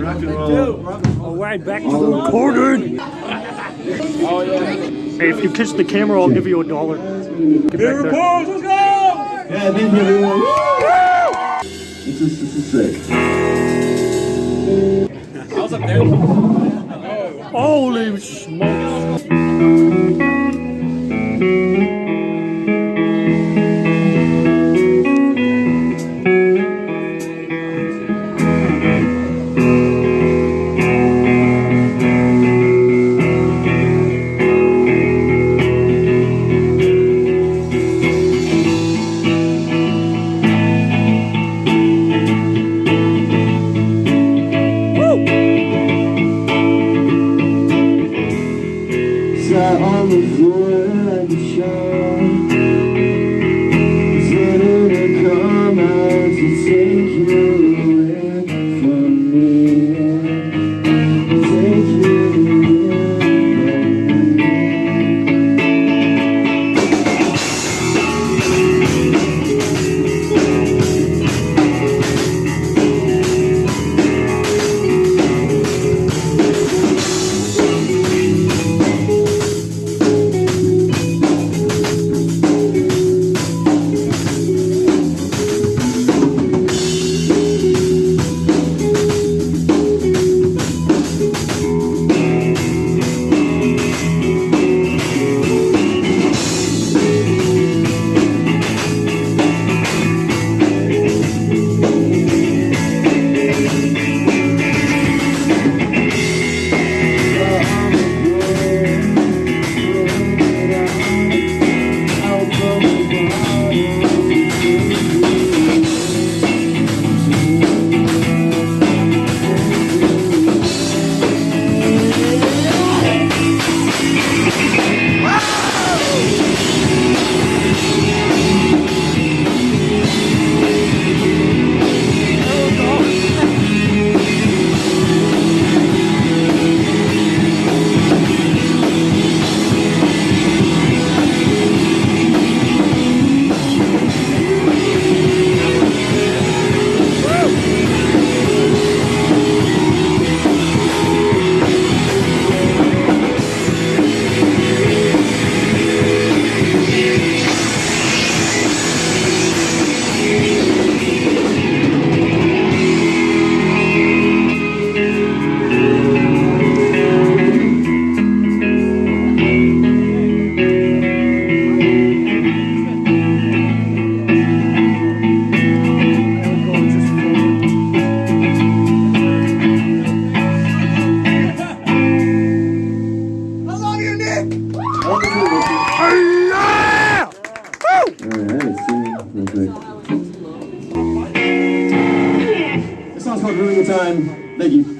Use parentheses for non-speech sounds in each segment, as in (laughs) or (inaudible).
Rock and roll. All right, back to the recording. Oh yeah. Hey, if you kiss the camera, I'll give you a dollar. Get back there. let's go! Yeah, thank you everyone. This is this is sick. Holy smokes. See, perfect. This song's called Ruin the Time. Thank you.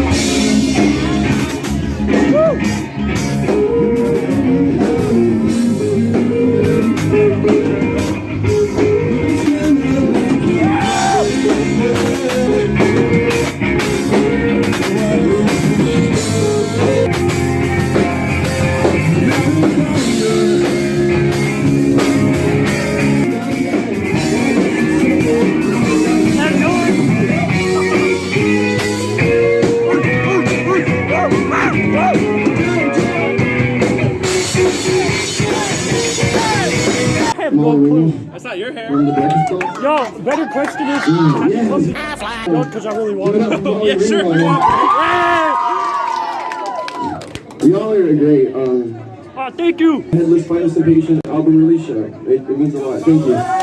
In! No clue. That's not your hair. The Yo, better question is, yes. no, because I really want to know. (laughs) Yeah, sure. Y'all are great. Um, Oh, thank you. Headless Participation album release show. It, it means a lot. Thank you.